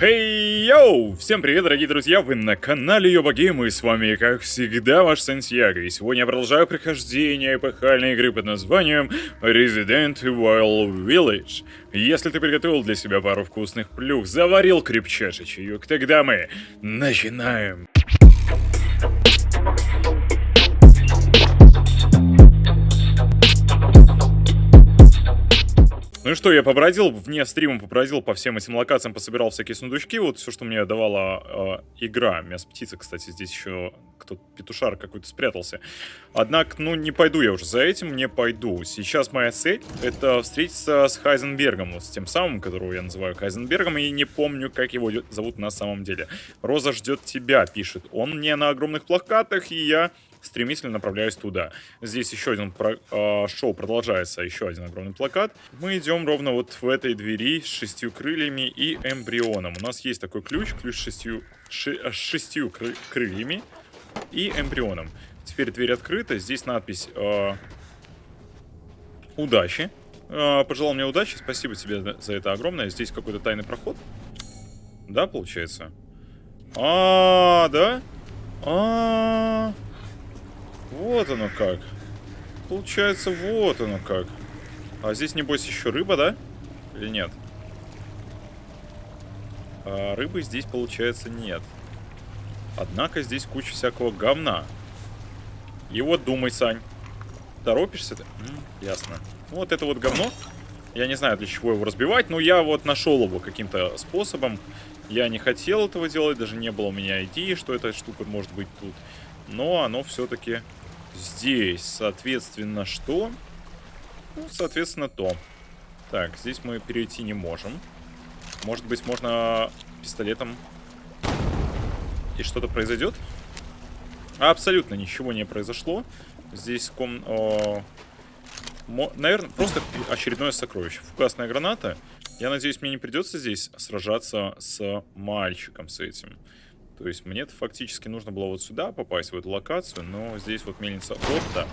Хей, йоу! Всем привет, дорогие друзья! Вы на канале Йоба Гейм, и с вами, как всегда, ваш Сантьяго. И сегодня я продолжаю прохождение эпохальной игры под названием Resident Evil Village. Если ты приготовил для себя пару вкусных плюх, заварил крепчайший чаек, тогда мы начинаем. Ну и что, я побродил, вне стрима побродил по всем этим локациям, пособирал всякие сундучки, вот все, что мне давала э, игра. Мясо птица, кстати, здесь еще кто-то, петушар какой-то спрятался. Однако, ну, не пойду я уже за этим, не пойду. Сейчас моя цель — это встретиться с Хайзенбергом, вот с тем самым, которого я называю Хайзенбергом, и не помню, как его зовут на самом деле. «Роза ждет тебя», пишет он мне на огромных плакатах, и я стремительно направляюсь туда. Здесь еще один про, э, шоу продолжается, еще один огромный плакат. Мы идем ровно вот в этой двери с шестью крыльями и эмбрионом. У нас есть такой ключ, ключ с шестью, ши, с шестью кры, крыльями и эмбрионом. Теперь дверь открыта, здесь надпись э, «Удачи». Э, пожелал мне удачи, спасибо тебе за это огромное. Здесь какой-то тайный проход. Да, получается? А, -а да? А, -а, -а. Вот оно как. Получается, вот оно как. А здесь, небось, еще рыба, да? Или нет? А рыбы здесь, получается, нет. Однако здесь куча всякого говна. И вот думай, Сань. Торопишься ты? ясно. Вот это вот говно. Я не знаю, для чего его разбивать, но я вот нашел его каким-то способом. Я не хотел этого делать, даже не было у меня идеи, что эта штука может быть тут. Но оно все-таки Здесь, соответственно, что? Ну, соответственно, то. Так, здесь мы перейти не можем. Может быть, можно пистолетом... И что-то произойдет? Абсолютно ничего не произошло. Здесь ком... О... Наверное, просто очередное сокровище. Фугасная граната. Я надеюсь, мне не придется здесь сражаться с мальчиком с этим. То есть мне фактически нужно было вот сюда попасть, в эту локацию, но здесь вот мельница Отто.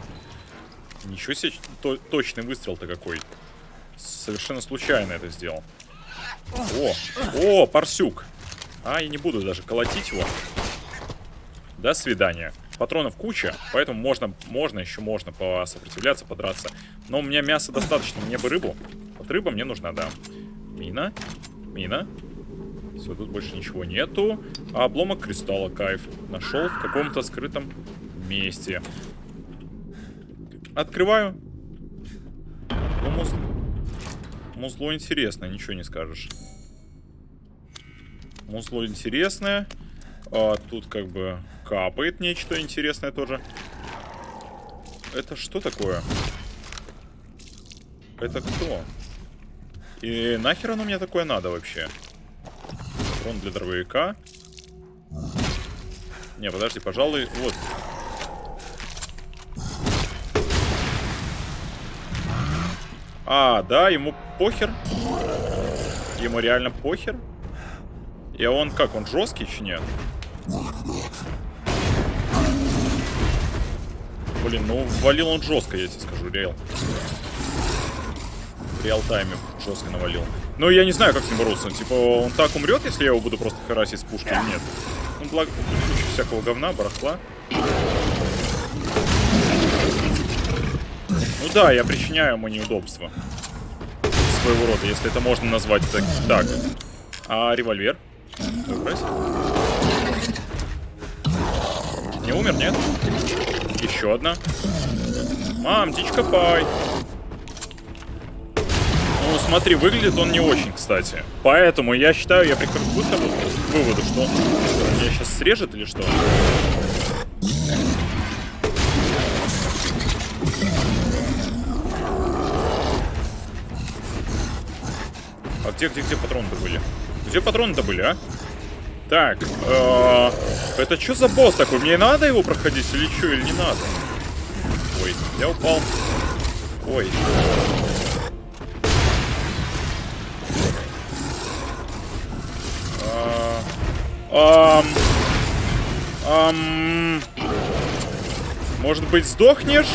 Ничего себе, то, точный выстрел-то какой. Совершенно случайно это сделал. О, о, парсюк. А, я не буду даже колотить его. До свидания. Патронов куча, поэтому можно, можно, еще можно посопротивляться, подраться. Но у меня мяса достаточно, мне бы рыбу. Вот рыба мне нужна, да. Мина, мина, все, тут больше ничего нету. А обломок кристалла, кайф. Нашел в каком-то скрытом месте. Открываю. Ну, муз... Музло интересное, ничего не скажешь. Музло интересное. А, тут как бы капает нечто интересное тоже. Это что такое? Это кто? И нахер оно мне такое надо вообще? Патрон для дробовика. Не, подожди, пожалуй, вот. А, да, ему похер. Ему реально похер. И он как, он жесткий еще нет? Блин, ну валил он жестко, я тебе скажу, реал. В реал-тайме жестко навалил. Ну, я не знаю, как с ним бороться. Типа, он так умрет, если я его буду просто харасить с пушки нет? Ну, благо, всякого говна, барахла. Ну да, я причиняю ему неудобства. Своего рода, если это можно назвать так. Так. А револьвер? Не умер, нет? Еще одна. Мам, птичка пай. Ну, смотри, выглядит он не очень, кстати. Поэтому я считаю, я прихожу к выводу, что он меня сейчас срежет или что? А где, где, где патроны-то были? Где патроны-то были, а? Так, э это что за босс такой? Мне надо его проходить или что, или не надо? Ой, я упал. Ой. Эм... Эм... Может быть, сдохнешь?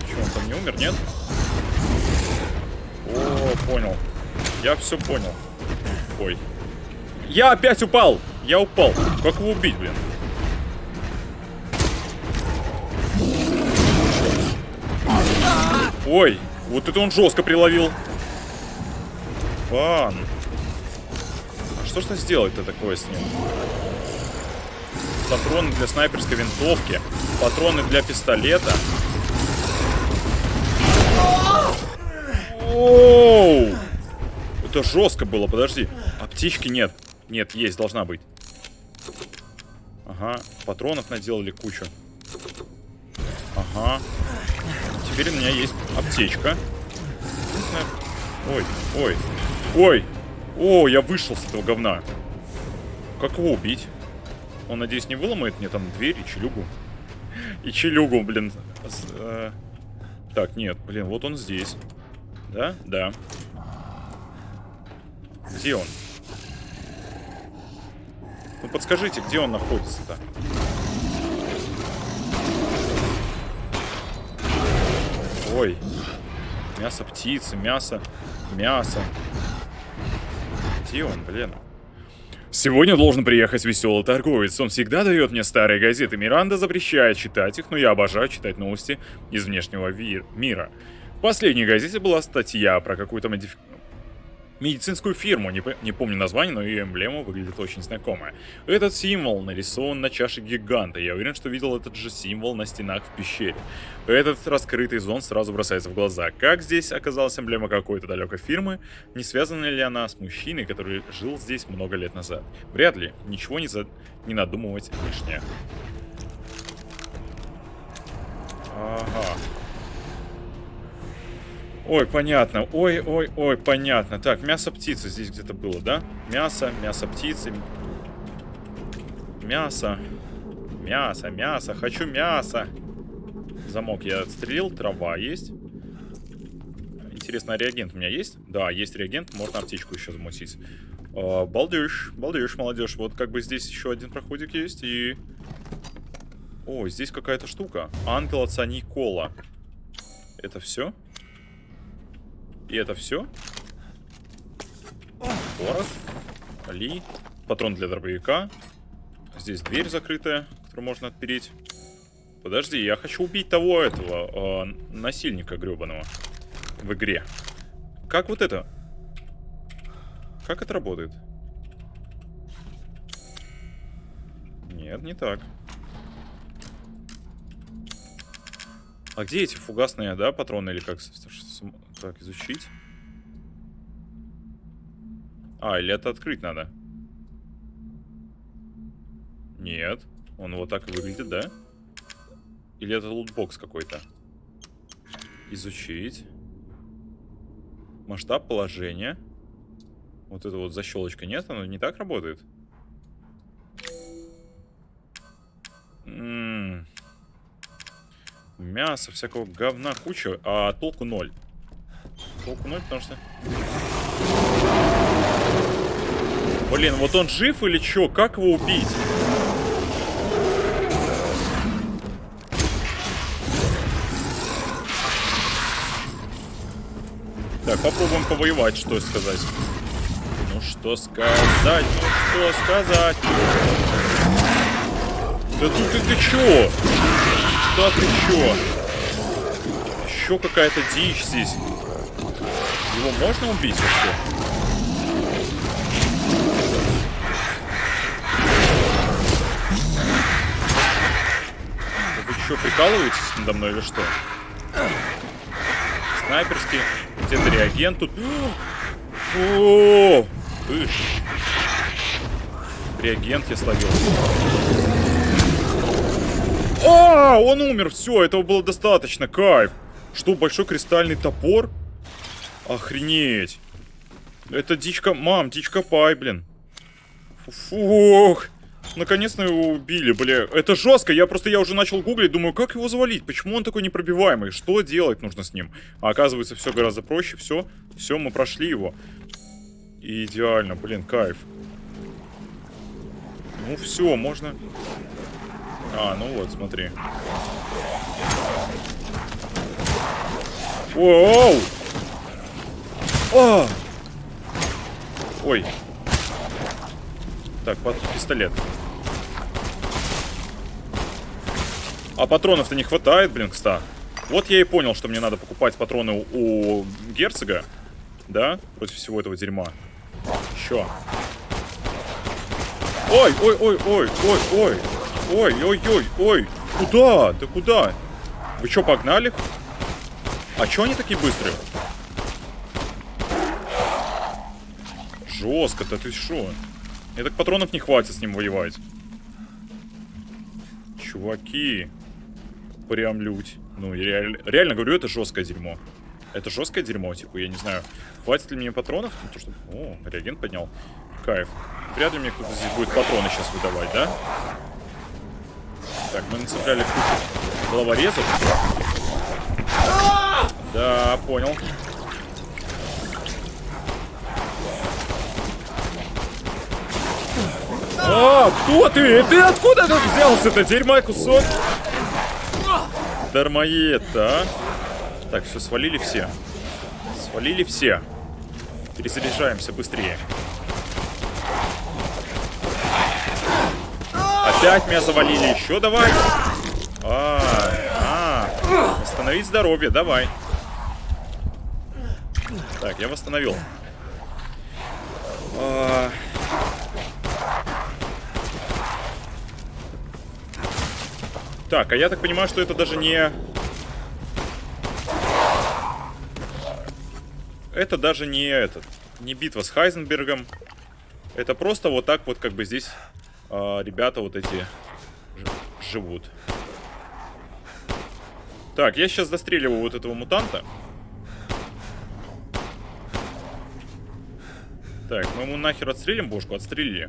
Почему он там не умер, нет? О, понял. Я все понял. Ой. Я опять упал! Я упал. Как его убить, блин? Ой, вот это он жестко приловил. Фан. А что ж то сделать-то такое с ним? Патроны для снайперской винтовки. Патроны для пистолета. Оу! Это жестко было, подожди. Аптечки нет. Нет, есть, должна быть. Ага, патронов наделали кучу. Ага. Теперь у меня есть аптечка. Ой, ой, ой. О, я вышел с этого говна. Как его убить? Он, надеюсь, не выломает мне там дверь и челюгу. И челюгу, блин. Э... Так, нет, блин, вот он здесь. Да? Да. Где он? Ну подскажите, где он находится-то? Ой. Мясо птицы, мясо, мясо. Где он, блин? Сегодня должен приехать веселый торговец. Он всегда дает мне старые газеты. Миранда запрещает читать их, но я обожаю читать новости из внешнего мира. В последней газете была статья про какую-то модиф медицинскую фирму, не, не помню название, но ее эмблема выглядит очень знакомая. Этот символ нарисован на чаше гиганта, я уверен, что видел этот же символ на стенах в пещере. Этот раскрытый зон сразу бросается в глаза. Как здесь оказалась эмблема какой-то далекой фирмы? Не связана ли она с мужчиной, который жил здесь много лет назад? Вряд ли, ничего не, за... не надумывать лишнее. Ага. Ой, понятно. Ой, ой, ой, понятно. Так, мясо птицы здесь где-то было, да? Мясо, мясо птицы. Мясо. Мясо, мясо. Хочу мясо. Замок я отстрелил. Трава есть. Интересно, а реагент у меня есть? Да, есть реагент. Можно аптечку еще замутить. Uh, балдеж, балдеж, молодежь. Вот как бы здесь еще один проходик есть. И... О, здесь какая-то штука. Ангел отца Никола. Это все? И это все? Порох. Ли. Патрон для дробовика. Здесь дверь закрытая, которую можно отпереть. Подожди, я хочу убить того этого э, насильника гребаного в игре. Как вот это? Как это работает? Нет, не так. А где эти фугасные, да, патроны или как? Так, изучить. А, или это открыть надо? Нет. Он вот так выглядит, да? Или это лутбокс какой-то? Изучить. Масштаб положения. Вот это вот защелочка. Нет, оно не так работает? М -м -м. Мясо, всякого говна куча, а толку ноль. Толку ноль, потому что... Блин, вот он жив или что? Как его убить? Так, попробуем повоевать, что сказать. Ну что сказать, ну что сказать. Да тут ты, ты чё? Да ты чё? Еще какая-то дичь здесь. Его можно убить вообще? Вы что, прикалываетесь надо мной или что? Снайперский. Где-то реагент тут. О, Ишь. Реагент я словил. А, он умер, все, этого было достаточно, кайф. Что, большой кристальный топор? Охренеть. Это дичка... Мам, дичка пай, блин. Фух. Наконец-то его убили, бля. Это жестко. Я просто, я уже начал гуглить, думаю, как его завалить? Почему он такой непробиваемый? Что делать нужно с ним? А оказывается, все гораздо проще. Все, все, мы прошли его. идеально, блин, кайф. Ну все, можно... А, ну вот, смотри. Оу! О! Ой. Так, пистолет. А патронов-то не хватает, блин, кста. Вот я и понял, что мне надо покупать патроны у, у герцога. Да? Против всего этого дерьма. Еще. Ой, ой, ой, ой, ой, ой. Ой, ой, ой, ой. Куда? Ты куда? Вы что, погнали? А чё они такие быстрые? Жестко-то, ты шо? Мне так патронов не хватит с ним воевать. Чуваки. Прям лють. Ну, я реаль... реально говорю, это жесткое дерьмо. Это жесткое дерьмо, типа, я не знаю, хватит ли мне патронов? Ну, то, что... О, реагент поднял. Кайф. Вряд ли мне кто-то здесь будет патроны сейчас выдавать, да? Так, мы нацепляли кучу головорезов. Да, понял. А, кто ты? Ты откуда тут взялся-то? Дерьма кусок. Дармоед, а? Так, все, свалили все. Свалили все. Перезаряжаемся быстрее. Опять меня завалили. Еще давай. А, а. Восстановить здоровье, давай. Так, я восстановил. А... Так, а я так понимаю, что это даже не... Это даже не этот... Не битва с Хайзенбергом. Это просто вот так вот как бы здесь э, ребята вот эти живут. Так, я сейчас застреливаю вот этого мутанта. Так, мы ему нахер отстрелим бошку? Отстрелили.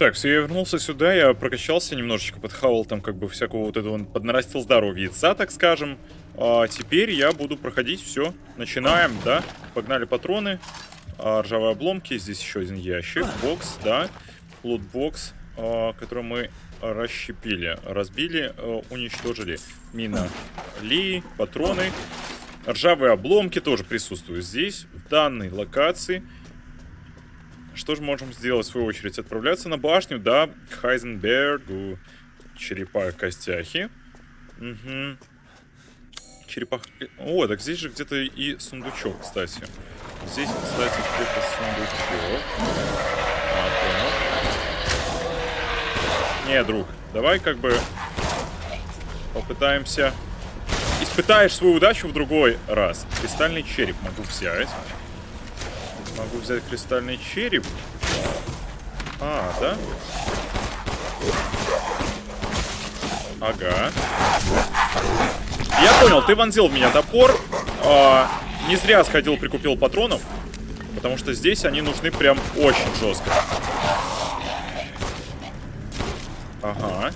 Так, все, я вернулся сюда, я прокачался немножечко, подхавал там как бы всякого вот этого, поднарастил здоровье яйца, так скажем. А теперь я буду проходить все. Начинаем, да? Погнали патроны. А, ржавые обломки, здесь еще один ящик, бокс, да. Лутбокс, а, который мы расщепили, разбили, а, уничтожили. Мина Ли, патроны. Ржавые обломки тоже присутствуют здесь, в данной локации. Что же можем сделать, в свою очередь? Отправляться на башню, да, к Хайзенбергу. Черепа костяхи. Угу. Черепах... О, так здесь же где-то и сундучок, кстати. Здесь, кстати, где-то сундучок. А, понял. Не, друг, давай как бы попытаемся... Испытаешь свою удачу в другой раз. Кристальный череп могу взять. Могу взять кристальный череп. А, да? Ага. Я понял, ты вонзил в меня топор. А, не зря сходил, прикупил патронов. Потому что здесь они нужны прям очень жестко. Ага.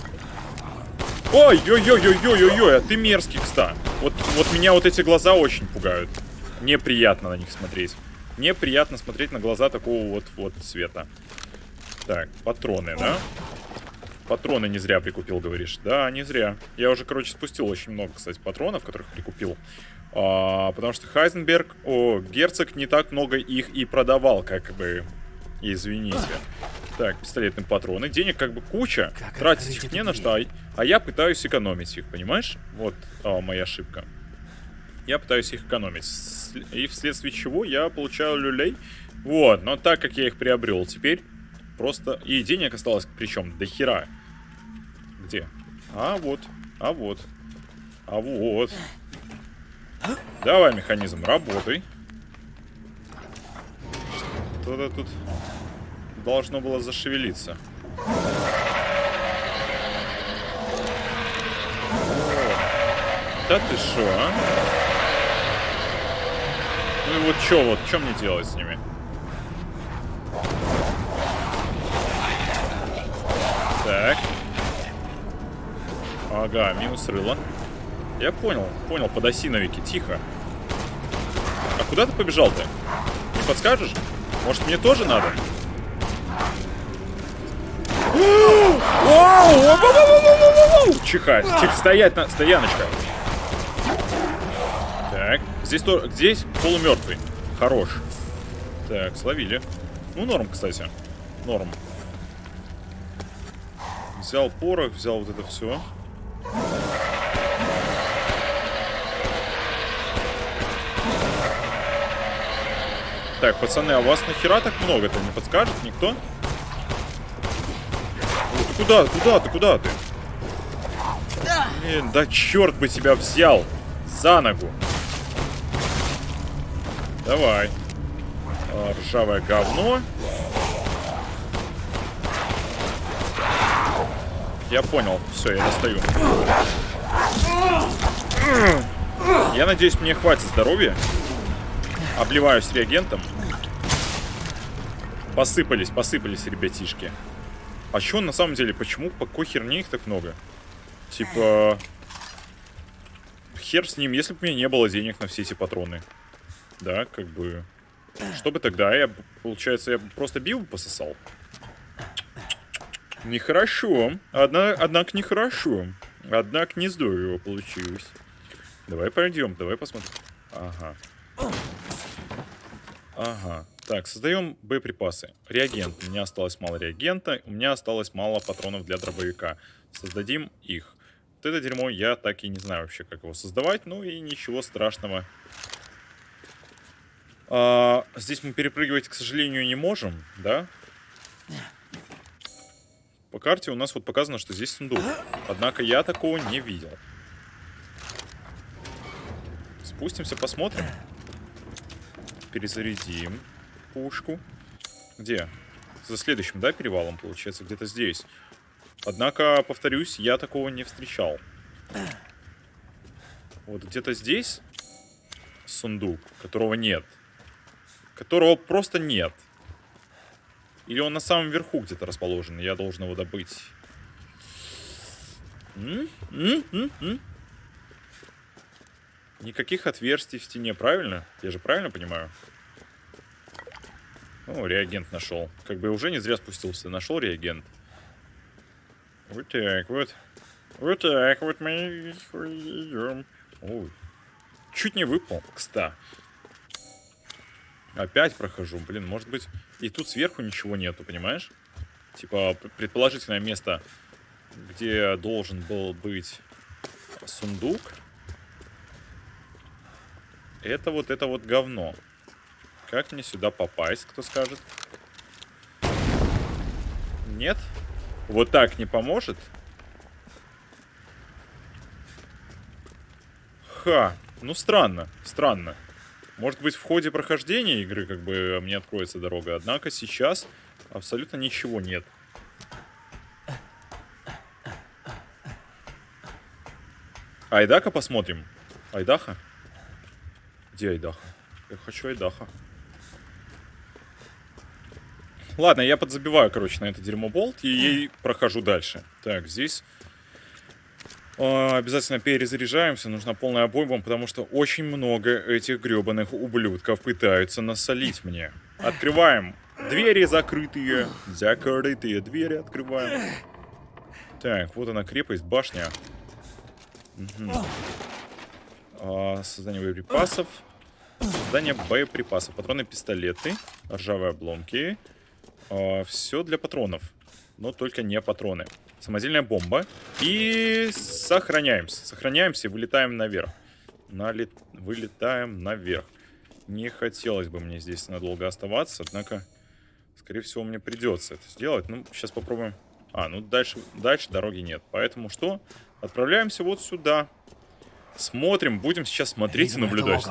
Ой-ой-ой-ой-ой-ой-ой, а ты мерзкий, кста. Вот, вот меня вот эти глаза очень пугают. Неприятно на них смотреть. Мне приятно смотреть на глаза такого вот, вот цвета. Так, патроны, да? Патроны не зря прикупил, говоришь. Да, не зря. Я уже, короче, спустил очень много, кстати, патронов, которых прикупил. А, потому что Хайзенберг, о, герцог не так много их и продавал, как бы. Извините. Так, пистолетные патроны. Денег как бы куча. Как Тратить их не на что, а, а я пытаюсь экономить их, понимаешь? Вот а, моя ошибка. Я пытаюсь их экономить. И вследствие чего я получаю люлей. Вот, но так как я их приобрел теперь, просто... И денег осталось причем до хера. Где? А вот, а вот, а вот. Давай, механизм, работай. Что-то тут должно было зашевелиться. Да ты шо, а? Ну и вот что вот, что мне делать с ними? Так. Ага, минус рыло. Я понял, понял, подосиновики, тихо. А куда ты побежал ты? Не подскажешь? Может мне тоже надо? Чихать, чих, стоять на, стояночка. Здесь, то, здесь полумертвый. Хорош. Так, словили. Ну, норм, кстати. Норм. Взял порох, взял вот это все. Так, пацаны, а у вас нахера так много-то? Не подскажет никто? О, ты куда? Куда ты? Куда ты? Блин, да черт бы тебя взял! За ногу! Давай. А, ржавое говно. Я понял. Все, я достаю. Я надеюсь, мне хватит здоровья. Обливаюсь реагентом. Посыпались, посыпались, ребятишки. А что на самом деле? Почему? По какой херне их так много? Типа... Хер с ним, если бы у меня не было денег на все эти патроны. Да, как бы... Что бы тогда? Я, получается, я просто бил пососал? Нехорошо. Одна, однако нехорошо. Однако не здорово получилось. Давай пойдем, давай посмотрим. Ага. Ага. Так, создаем боеприпасы. Реагент. У меня осталось мало реагента. У меня осталось мало патронов для дробовика. Создадим их. Вот это дерьмо я так и не знаю вообще, как его создавать. Ну и ничего страшного. А, здесь мы перепрыгивать, к сожалению, не можем, да? По карте у нас вот показано, что здесь сундук. Однако я такого не видел. Спустимся, посмотрим. Перезарядим пушку. Где? За следующим, да, перевалом, получается, где-то здесь. Однако, повторюсь, я такого не встречал. Вот где-то здесь сундук, которого нет. Которого просто нет. Или он на самом верху где-то расположен, я должен его добыть. М? М? М? Никаких отверстий в стене, правильно? Я же правильно понимаю? О, реагент нашел. Как бы уже не зря спустился. Нашел реагент. Вот так вот. Вот так вот мы идем. Ой. Чуть не выпал, кстати. Опять прохожу. Блин, может быть... И тут сверху ничего нету, понимаешь? Типа, предположительное место, где должен был быть сундук. Это вот это вот говно. Как мне сюда попасть, кто скажет? Нет? Вот так не поможет? Ха, ну странно, странно. Может быть, в ходе прохождения игры как бы мне откроется дорога. Однако сейчас абсолютно ничего нет. Айдака посмотрим. Айдаха? Где Айдаха? Я хочу Айдаха. Ладно, я подзабиваю, короче, на это дерьмо болт и прохожу дальше. Так, здесь а, обязательно перезаряжаемся, нужна полная обойма, потому что очень много этих гребаных ублюдков пытаются насолить мне. Открываем. Двери закрытые. Закрытые двери открываем. Так, вот она крепость, башня. Угу. А, создание боеприпасов. Создание боеприпасов. Патроны, пистолеты. Ржавые обломки. А, все для патронов. Но только не патроны. Самодельная бомба. И сохраняемся. Сохраняемся и вылетаем наверх. Налет... Вылетаем наверх. Не хотелось бы мне здесь надолго оставаться, однако, скорее всего, мне придется это сделать. Ну, сейчас попробуем. А, ну дальше, дальше дороги нет. Поэтому что? Отправляемся вот сюда. Смотрим, будем сейчас смотреть видимо, и наблюдать.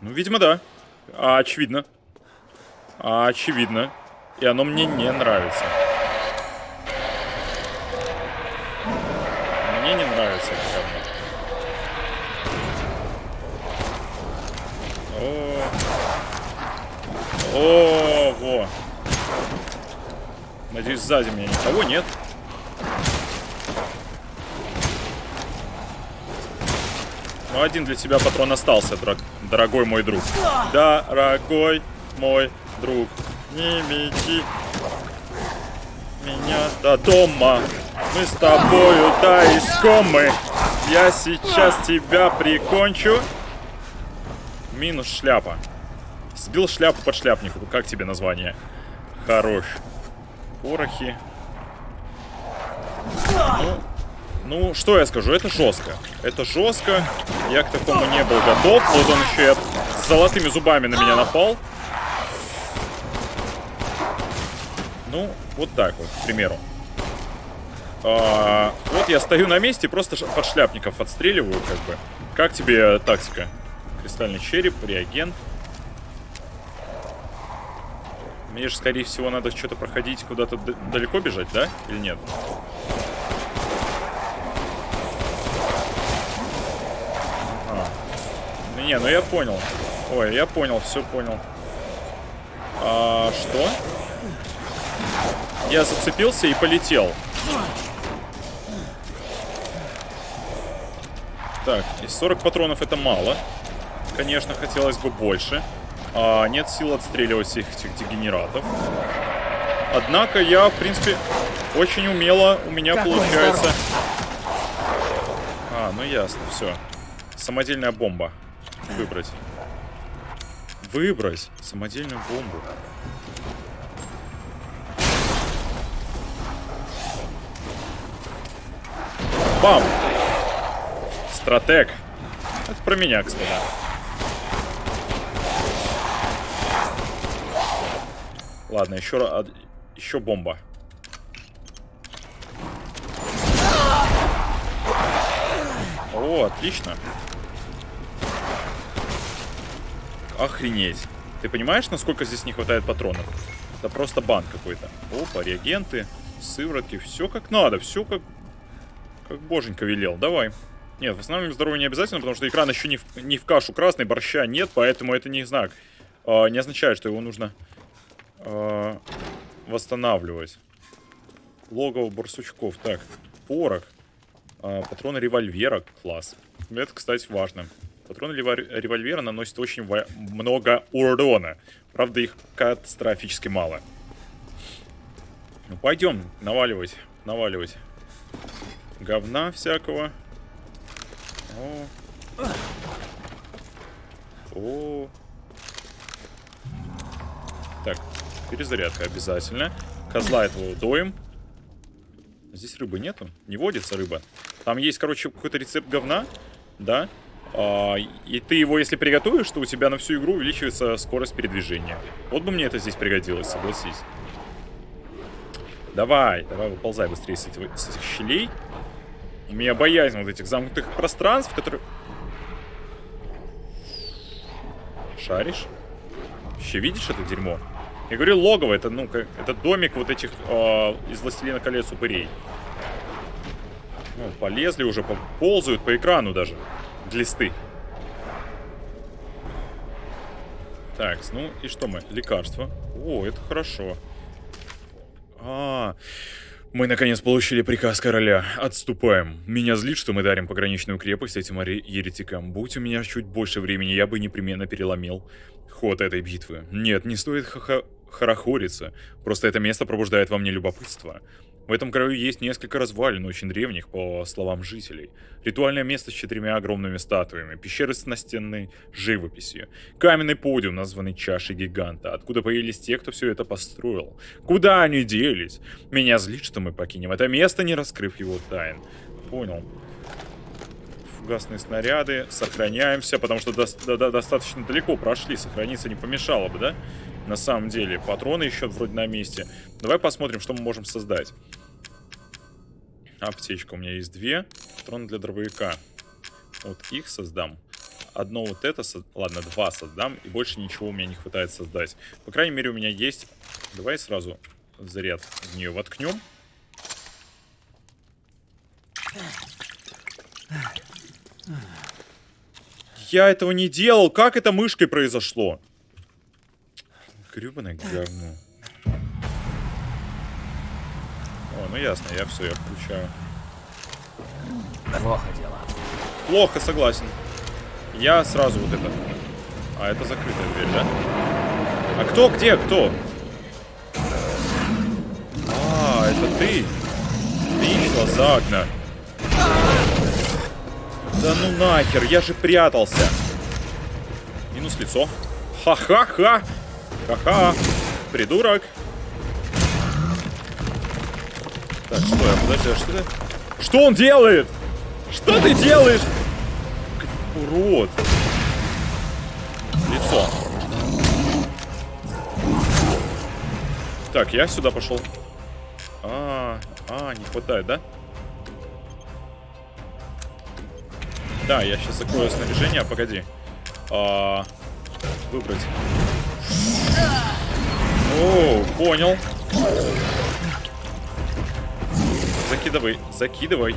Ну, видимо, да. А, очевидно. А, очевидно. И оно мне не нравится. О, О, во. Надеюсь, сзади меня никого нет. Ну, один для тебя патрон остался, драг... дорогой мой друг. Дорогой мой друг, не мети меня до дома. Мы с тобою, да, искомы. Я сейчас тебя прикончу. Минус шляпа. Сбил шляпу под шляпнику. Как тебе название? Хорош. Порохи. Ну, ну, что я скажу, это жестко. Это жестко. Я к такому не был готов. Вот он еще и с золотыми зубами на меня напал. Ну, вот так вот, к примеру. А, вот я стою на месте, просто под шляпников отстреливаю, как бы. Как тебе тактика? Кристальный череп, реагент. Мне же, скорее всего, надо что-то проходить, куда-то далеко бежать, да? Или нет? А. Не, ну я понял. Ой, я понял, все понял. А, что? Я зацепился и полетел. Так, из 40 патронов это мало. Конечно, хотелось бы больше. А, нет сил отстреливать всех этих дегенератов. Однако я, в принципе, очень умело у меня Какой получается... Здоров. А, ну ясно, все. Самодельная бомба. Выбрать. Выбрать самодельную бомбу. Бам! Стратег. Это про меня, кстати. Ладно, еще, еще бомба. О, отлично. Охренеть. Ты понимаешь, насколько здесь не хватает патронов? Это просто бан какой-то. Опа, реагенты, сыворотки. Все как надо, все как, как боженька велел. Давай. Нет, восстанавливаем здоровье не обязательно, потому что экран еще не в, не в кашу красный, борща нет, поэтому это не знак. Э, не означает, что его нужно э, восстанавливать. Логово барсучков. Так, порох. Э, патроны револьвера. Класс. Это, кстати, важно. Патроны револьвера наносят очень много урона. Правда, их катастрофически мало. Ну, пойдем наваливать. Наваливать. Говна всякого. О. О. Так, перезарядка обязательно. Козла этого доим. Здесь рыбы нету? Не водится рыба. Там есть, короче, какой-то рецепт говна, да? А, и ты его, если приготовишь, то у тебя на всю игру увеличивается скорость передвижения. Вот бы мне это здесь пригодилось, согласись. Давай, давай, выползай быстрее с этих, с этих щелей. У меня боязнь вот этих замкнутых пространств, которые... Шаришь? Вообще видишь это дерьмо? Я говорю, логово, это, ну, как, это домик вот этих э, из Властелина колец упырей. Ну, полезли уже, ползают по экрану даже. Глисты. Так, ну и что мы? Лекарство. О, это хорошо. А, -а, -а. Мы наконец получили приказ короля. Отступаем. Меня злит, что мы дарим пограничную крепость этим еретикам. Будь у меня чуть больше времени, я бы непременно переломил ход этой битвы. Нет, не стоит ха-ха хорохориться. Просто это место пробуждает во мне любопытство. В этом краю есть несколько развалин, очень древних, по словам жителей. Ритуальное место с четырьмя огромными статуями, пещеры с настенной живописью, каменный подиум, названный чашей гиганта, откуда появились те, кто все это построил. Куда они делись? Меня злит, что мы покинем это место, не раскрыв его тайн. Понял. Фугасные снаряды, сохраняемся, потому что до до достаточно далеко прошли, сохраниться не помешало бы, да? На самом деле, патроны еще вроде на месте. Давай посмотрим, что мы можем создать. Аптечка у меня есть две. Патроны для дробовика. Вот их создам. Одно вот это, со... ладно, два создам. И больше ничего у меня не хватает создать. По крайней мере, у меня есть... Давай сразу заряд в нее воткнем. Я этого не делал. Как это мышкой произошло? Гребаное говно. О, ну ясно, я все, я включаю. Плохо дело. Плохо, согласен. Я сразу вот это. А, это закрытая дверь, да? А кто, где, кто? А, это ты. Отлично, Загна. Да ну нахер, я же прятался. Минус лицо. Ха-ха-ха. Ха-ха. Придурок. Так, что я, подожди, а что ты? Что он делает? Что ты делаешь? Урод. Лицо. Так, я сюда пошел. А, а, не хватает, да? Да, я сейчас закрою снаряжение, погоди. А, выбрать. О, понял. Закидывай, закидывай.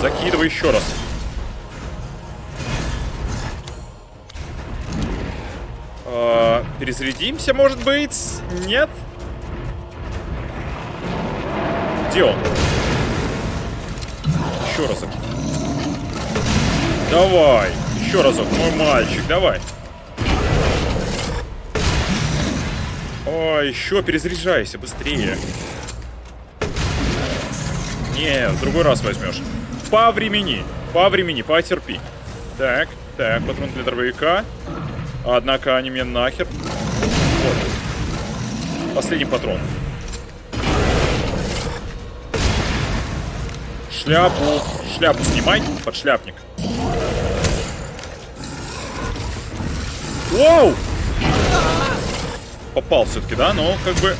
Закидывай еще раз. А, перезарядимся, может быть? Нет? Где он? Еще разок. Давай. Еще разок, мой мальчик, давай. О, еще перезаряжайся быстрее. Не, в другой раз возьмешь. По времени, по времени, потерпи. Так, так, патрон для дробовика. Однако они мне нахер. Вот. Последний патрон. Шляпу. Шляпу снимай, подшляпник. Воу! Попал все-таки, да? Но как бы...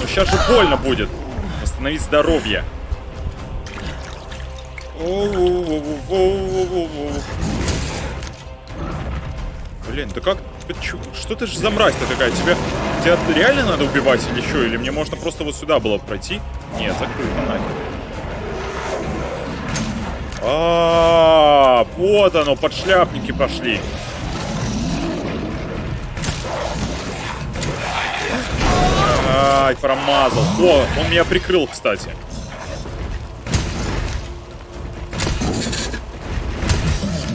Ну сейчас же больно будет. Восстановить здоровье. Блин, да как... Что ты же за мразь-то такая? Тебе, тебя реально надо убивать или что? Или мне можно просто вот сюда было пройти? Нет, закрыто нахер. А, -а, а, вот оно, подшляпники пошли. Ай, промазал. О, он меня прикрыл, кстати.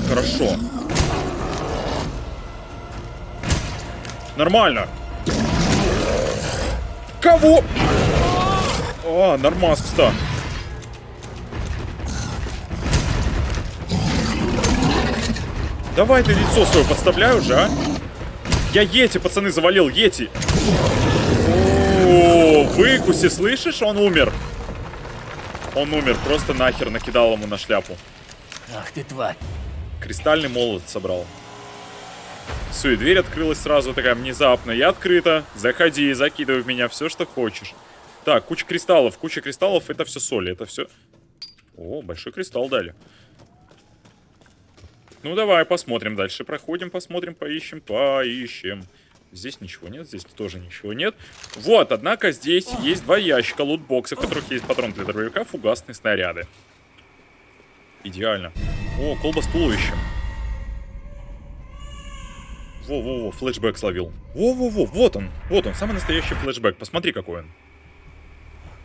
Хорошо. Нормально. Кого? А, нормас, кстати. Давай ты лицо свое подставляй уже, а? Я Ети, пацаны, завалил, Ети. О, выкуси, слышишь? Он умер. Он умер, просто нахер накидал ему на шляпу. Ах ты тварь. Кристальный молот собрал. Все, и дверь открылась сразу такая внезапно. Я открыта. Заходи, закидывай в меня все, что хочешь. Так, куча кристаллов. Куча кристаллов, это все соли. Это все... О, большой кристалл дали. Ну, давай посмотрим дальше. Проходим, посмотрим, поищем, поищем. Здесь ничего нет, здесь тоже ничего нет. Вот, однако здесь есть два ящика лутбоксов, в которых есть патрон для дробовика, фугасные снаряды. Идеально. О, колба с туловищем. Во-во-во, флешбэк словил. Во-во-во, вот он, вот он, самый настоящий флешбэк. Посмотри, какой он.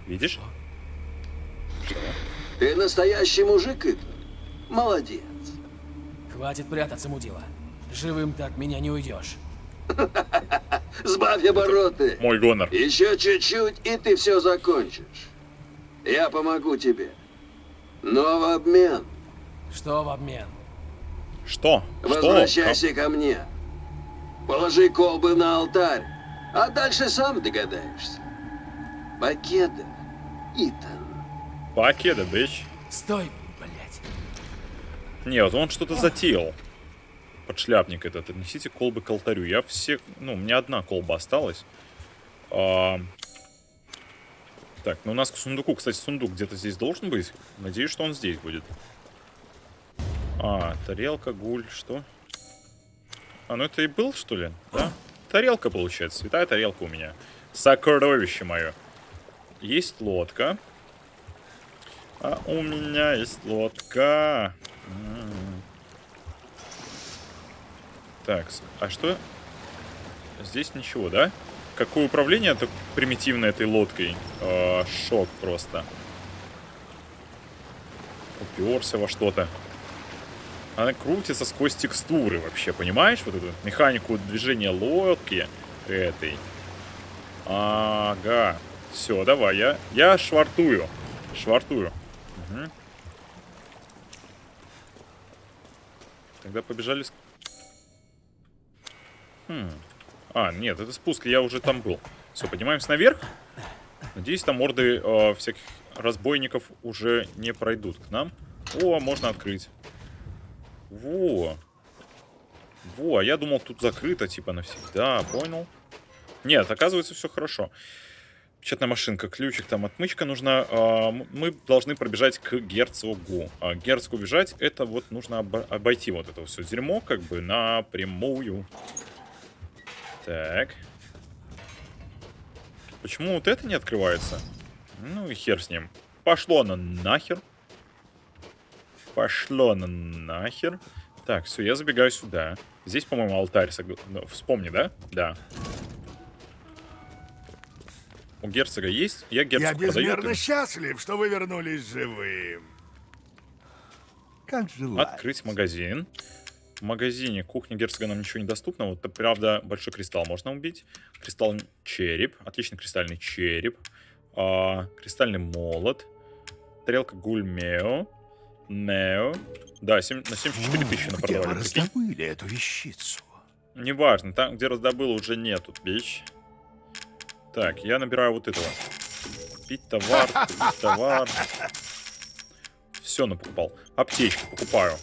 Видишь? Что? Ты настоящий мужик, Ит? Молодец. Хватит прятаться, мудила. Живым так меня не уйдешь. Сбавь обороты. Мой гонор. Еще чуть-чуть, и ты все закончишь. Я помогу тебе. Но в обмен... Что в обмен? Что? Возвращайся Что? ко мне. Положи колбы на алтарь, а дальше сам догадаешься. Покеда, Итан. Покеда, бич. Стой. Нет, он что-то затеял. Подшляпник этот. Отнесите колбы к алтарю. Я все... Ну, у меня одна колба осталась. А... Так, ну у нас к сундуку. Кстати, сундук где-то здесь должен быть. Надеюсь, что он здесь будет. А, тарелка, гуль, что? А, ну это и был, что ли? Да? Тарелка, получается. Святая тарелка у меня. Сокровище мое. Есть лодка. А у меня есть лодка. М -м -м. Так, а что? Здесь ничего, да? Какое управление это примитивное этой лодкой? -э шок просто. Уперся во что-то. Она крутится сквозь текстуры вообще, понимаешь? Вот эту механику движения лодки этой. Ага. Все, давай, я, я швартую. Швартую. Угу. Тогда побежали... Хм. А, нет, это спуск, я уже там был. Все, поднимаемся наверх. Надеюсь, там морды э, всяких разбойников уже не пройдут к нам. О, можно открыть. Во. Во, а я думал, тут закрыто, типа, навсегда. Понял? Нет, оказывается, все хорошо. Печатная машинка, ключик, там отмычка нужна. М- мы должны пробежать к герцогу. А герцогу бежать, это вот нужно обо- обойти вот это все дерьмо, как бы напрямую. Так. Почему вот это не открывается? Ну и хер с ним. Пошло на нахер. Пошло на нахер. Так, все, я забегаю сюда. Здесь, по-моему, алтарь. согла- ну, Вспомни, да? Да. У герцога есть? Я Я герцогу продаю. безмерно ты- счастлив, что вы вернулись живым. Как желаете. Открыть магазин. В магазине кухня герцога нам ничего не доступно. Вот, правда, большой кристалл можно убить. Кристалл череп. Отличный кристальный череп. А, кристальный молот. Тарелка гульмео. Нео. Да, семь- на 74 тысячи Где вы напродавали. прикинь. раздобыли эту вещицу? Неважно, там, где раздобыл, уже нету, бич. Так, я набираю вот этого. Купить товар, купить товар. Все напокупал. Аптечку покупаю.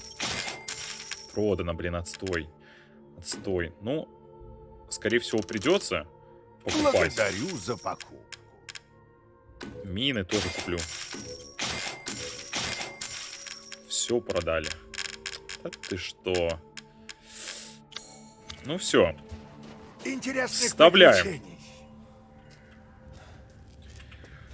Продано, блин, отстой. Отстой. Ну, скорее всего, придется покупать. Благодарю за покупку. Мины тоже куплю. Все продали. Да ты что? Ну все. Вставляем.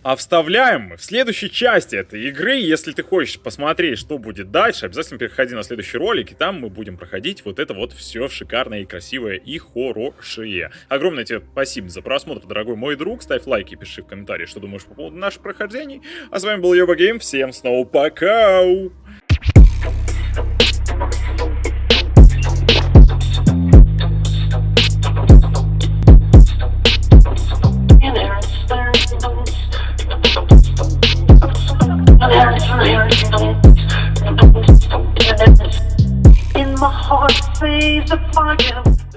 А вставляем мы в следующей части этой игры. Если ты хочешь посмотреть, что будет дальше, обязательно переходи на следующий ролик, и там мы будем проходить вот это вот все шикарное и красивое и хорошее. Огромное тебе спасибо за просмотр, дорогой мой друг. Ставь лайки, пиши в комментарии, что думаешь по поводу наших прохождений. А с вами был Йоба Гейм. Всем снова пока! The find.